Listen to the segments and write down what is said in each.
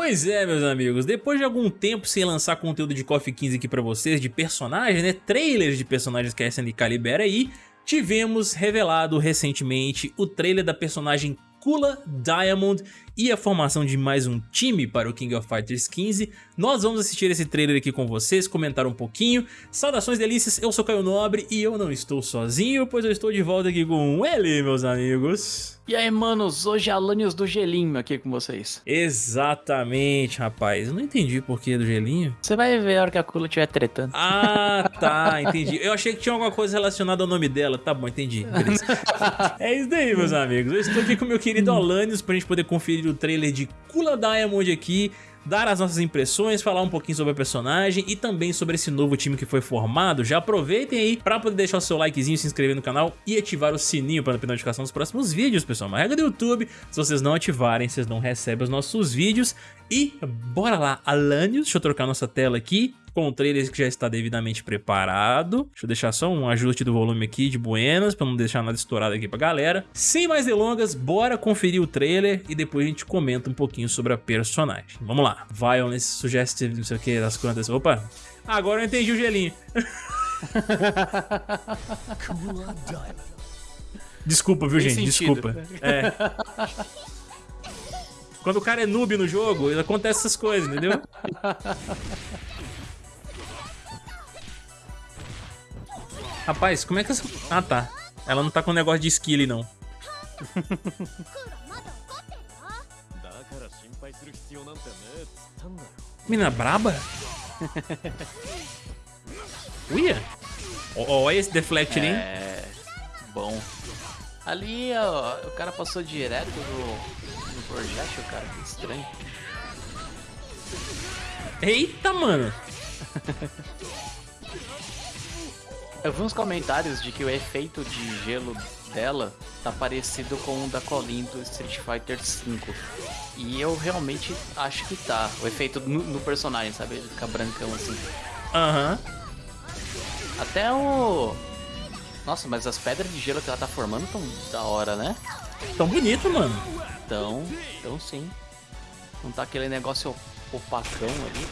Pois é, meus amigos, depois de algum tempo sem lançar conteúdo de KOF 15 aqui pra vocês, de personagens, né, trailers de personagens que a SNK libera aí, tivemos revelado recentemente o trailer da personagem Kula Diamond e a formação de mais um time para o King of Fighters 15. Nós vamos assistir esse trailer aqui com vocês, comentar um pouquinho. Saudações delícias, eu sou Caio Nobre e eu não estou sozinho, pois eu estou de volta aqui com ele, meus amigos. E aí, manos, hoje é Alanios do Gelinho aqui com vocês. Exatamente, rapaz. Eu não entendi o porquê do gelinho. Você vai ver a hora que a Kula estiver tretando. Ah, tá, entendi. Eu achei que tinha alguma coisa relacionada ao nome dela. Tá bom, entendi. É isso daí, meus amigos. Eu estou aqui com o meu querido Alanios pra gente poder conferir o trailer de Kula Diamond aqui dar as nossas impressões, falar um pouquinho sobre a personagem e também sobre esse novo time que foi formado. Já aproveitem aí para poder deixar o seu likezinho, se inscrever no canal e ativar o sininho para não perder notificação dos próximos vídeos, pessoal. Uma regra do YouTube, se vocês não ativarem, vocês não recebem os nossos vídeos. E bora lá, Alanios, deixa eu trocar nossa tela aqui com o trailer que já está devidamente preparado. Deixa eu deixar só um ajuste do volume aqui de buenas, para não deixar nada estourado aqui pra galera. Sem mais delongas, bora conferir o trailer e depois a gente comenta um pouquinho sobre a personagem. Vamos lá. Violence, suggestive, não sei o que, das quantas... Opa, agora eu entendi o gelinho. Desculpa, viu, Tem gente? sentido. Desculpa. É. Quando o cara é noob no jogo, acontece essas coisas, entendeu? Rapaz, como é que essa... Ah, tá. Ela não tá com negócio de skill, não. Mina braba? Uia? Olha esse deflect ali, hein? É. Bom. Ali, ó, o cara passou direto do, projétil, cara. Que estranho. Eita, mano. Eu vi uns comentários de que o efeito de gelo dela tá parecido com o da Colin do Street Fighter V. E eu realmente acho que tá. O efeito no, no personagem, sabe? Ele fica brancão assim. Aham. Até o. Nossa, mas as pedras de gelo que ela tá formando tão da hora, né? Tão bonito, mano. Então, então sim. Não tá aquele negócio opacão ali.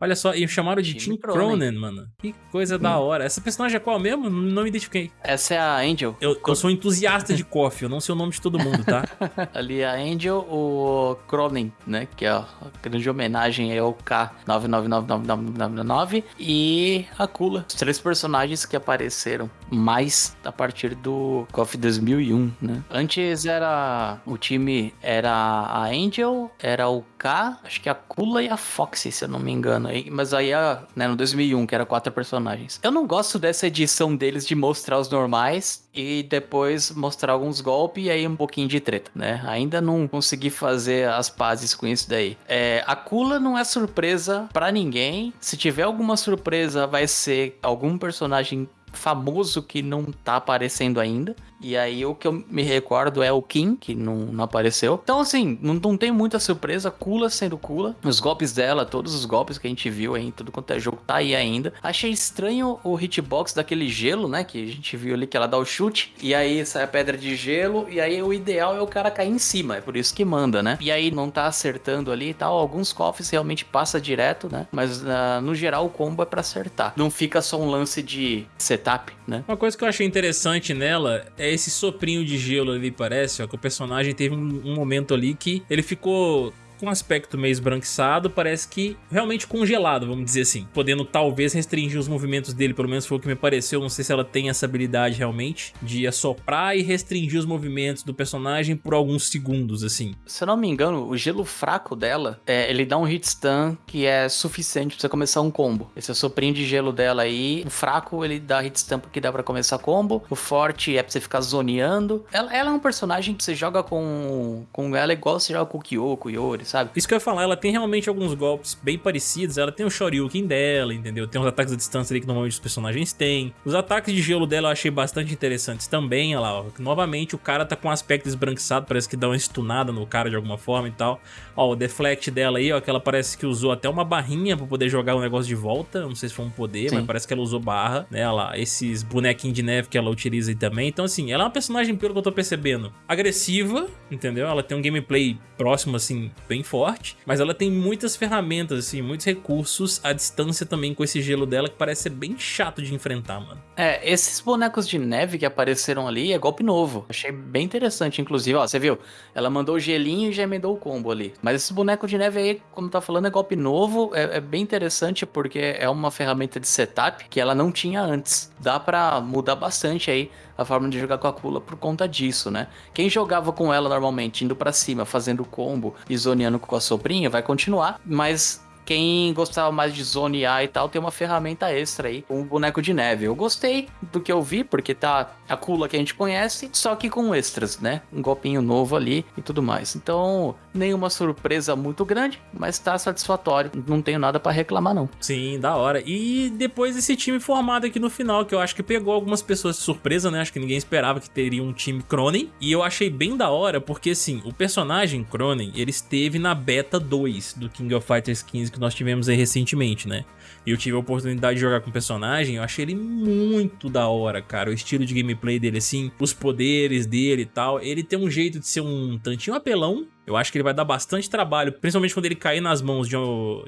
Olha só, e chamaram de Tim Cronen. Cronen, mano. Que coisa da hora. Essa personagem é qual mesmo? Não me identifiquei. Essa é a Angel. Eu, eu sou entusiasta de coffee, eu não sei o nome de todo mundo, tá? Ali a Angel, o Cronen, né? Que é a grande homenagem ao K999999 e a Kula. Os três personagens que apareceram mais a partir do KOF 2001, né? Antes era... O time era a Angel, era o K, acho que a Kula e a Foxy, se eu não me engano. Mas aí, a, né, no 2001, que era quatro personagens. Eu não gosto dessa edição deles de mostrar os normais e depois mostrar alguns golpes e aí um pouquinho de treta, né? Ainda não consegui fazer as pazes com isso daí. É, a Kula não é surpresa pra ninguém. Se tiver alguma surpresa, vai ser algum personagem famoso que não tá aparecendo ainda. E aí o que eu me recordo é o Kim, que não, não apareceu. Então, assim, não, não tem muita surpresa. Kula sendo Kula. Os golpes dela, todos os golpes que a gente viu aí tudo quanto é jogo, tá aí ainda. Achei estranho o hitbox daquele gelo, né? Que a gente viu ali que ela dá o chute. E aí sai a pedra de gelo. E aí o ideal é o cara cair em cima. É por isso que manda, né? E aí não tá acertando ali e tal. Alguns cofres realmente passa direto, né? Mas ah, no geral o combo é pra acertar. Não fica só um lance de setup, né? Uma coisa que eu achei interessante nela é esse soprinho de gelo ali, parece, ó, que o personagem teve um, um momento ali que ele ficou com aspecto meio esbranquiçado, parece que realmente congelado, vamos dizer assim. Podendo talvez restringir os movimentos dele, pelo menos foi o que me pareceu. Não sei se ela tem essa habilidade realmente de assoprar e restringir os movimentos do personagem por alguns segundos, assim. Se eu não me engano, o gelo fraco dela, é, ele dá um hit stun que é suficiente pra você começar um combo. Esse soprinho de gelo dela aí, o fraco ele dá hit stun dá pra começar combo, o forte é pra você ficar zoneando. Ela, ela é um personagem que você joga com, com ela igual você joga com o Kyoko, Yori, sabe? Isso que eu ia falar, ela tem realmente alguns golpes bem parecidos. Ela tem o Shoryuken dela, entendeu? Tem uns ataques à distância ali que normalmente os personagens têm. Os ataques de gelo dela eu achei bastante interessantes também. Olha lá, ó. Novamente o cara tá com um aspecto esbranquiçado, parece que dá uma stunada no cara de alguma forma e tal. Ó, o deflect dela aí, ó, que ela parece que usou até uma barrinha pra poder jogar o negócio de volta. Não sei se foi um poder, Sim. mas parece que ela usou barra, né? Olha lá, esses bonequinhos de neve que ela utiliza aí também. Então, assim, ela é uma personagem, pelo que eu tô percebendo, agressiva, entendeu? Ela tem um gameplay próximo, assim, bem forte, mas ela tem muitas ferramentas, assim, muitos recursos à distância também com esse gelo dela que parece ser bem chato de enfrentar, mano. É, esses bonecos de neve que apareceram ali é golpe novo. Achei bem interessante, inclusive, ó, você viu? Ela mandou o gelinho e já emendou o combo ali. Mas esse boneco de neve aí, como tá falando, é golpe novo, é, é bem interessante porque é uma ferramenta de setup que ela não tinha antes. Dá pra mudar bastante aí a forma de jogar com a Kula por conta disso, né? Quem jogava com ela normalmente, indo para cima, fazendo combo e zoneando com a sobrinha, vai continuar, mas quem gostava mais de zonear e tal, tem uma ferramenta extra aí, um boneco de neve. Eu gostei do que eu vi, porque tá a Kula que a gente conhece, só que com extras, né? Um golpinho novo ali e tudo mais. Então, nenhuma surpresa muito grande, mas tá satisfatório. Não tenho nada para reclamar, não. Sim, da hora. E depois esse time formado aqui no final, que eu acho que pegou algumas pessoas de surpresa, né? Acho que ninguém esperava que teria um time Cronen. E eu achei bem da hora, porque assim, o personagem Cronen, ele esteve na beta 2 do King of Fighters 15 que nós tivemos aí recentemente, né? E eu tive a oportunidade de jogar com o personagem, eu achei ele muito da hora, cara. O estilo de gameplay dele, assim, os poderes dele e tal. Ele tem um jeito de ser um tantinho apelão, eu acho que ele vai dar bastante trabalho, principalmente quando ele cair nas mãos de,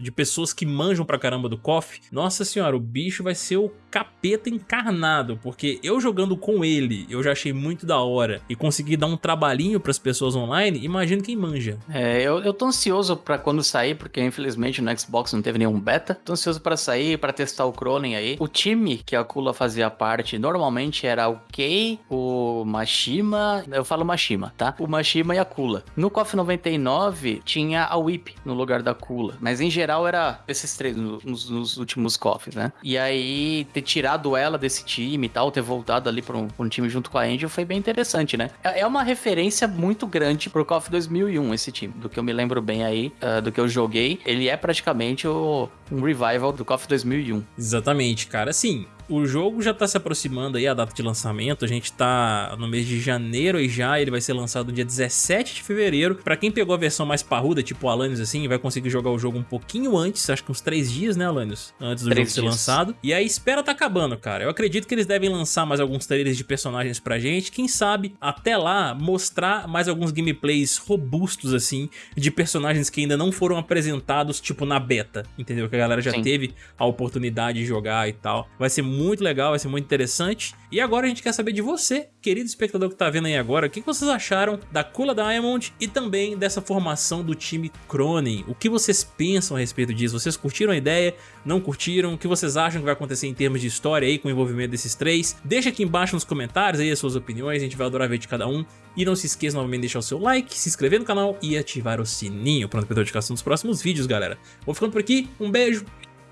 de pessoas que manjam pra caramba do KOF. Nossa senhora, o bicho vai ser o capeta encarnado, porque eu jogando com ele, eu já achei muito da hora e consegui dar um trabalhinho pras pessoas online, imagino quem manja. É, eu, eu tô ansioso pra quando sair, porque infelizmente no Xbox não teve nenhum beta. Tô ansioso pra sair, pra testar o Cronen aí. O time que a Kula fazia parte normalmente era o Kei, o Mashima, eu falo Mashima, tá? O Mashima e a Kula. No KOF 90 99 tinha a Whip no lugar da Kula. Mas em geral era esses três nos, nos últimos cofres, né? E aí ter tirado ela desse time e tal, ter voltado ali pra um, pra um time junto com a Angel foi bem interessante, né? É, é uma referência muito grande pro KOF 2001 esse time. Do que eu me lembro bem aí, uh, do que eu joguei. Ele é praticamente o, um revival do KOF 2001. Exatamente, cara. Assim, o jogo já tá se aproximando aí, a data de lançamento, a gente tá no mês de janeiro e já ele vai ser lançado no dia 17 de fevereiro. Pra quem pegou a versão mais parruda, tipo o Alanios assim, vai conseguir jogar o jogo um pouquinho antes, acho que uns 3 dias, né Alanios? Antes do jogo dias. ser lançado. E a espera tá acabando, cara. Eu acredito que eles devem lançar mais alguns trailers de personagens pra gente, quem sabe até lá mostrar mais alguns gameplays robustos assim, de personagens que ainda não foram apresentados, tipo na beta, entendeu? Que a galera já Sim. teve a oportunidade de jogar e tal. Vai ser muito legal, vai ser muito interessante. E agora a gente quer saber de você, querido espectador que tá vendo aí agora, o que vocês acharam da Kula Diamond e também dessa formação do time Cronen. O que vocês pensam a respeito disso? Vocês curtiram a ideia? Não curtiram? O que vocês acham que vai acontecer em termos de história aí com o envolvimento desses três? Deixa aqui embaixo nos comentários aí as suas opiniões, a gente vai adorar ver de cada um. E não se esqueça novamente de deixar o seu like, se inscrever no canal e ativar o sininho para não perder notificação dos próximos vídeos, galera. Vou ficando por aqui, um beijo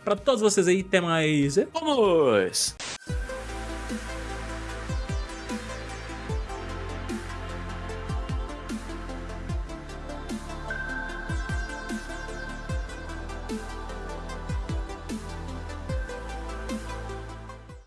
pra todos vocês aí, até mais. Vamos!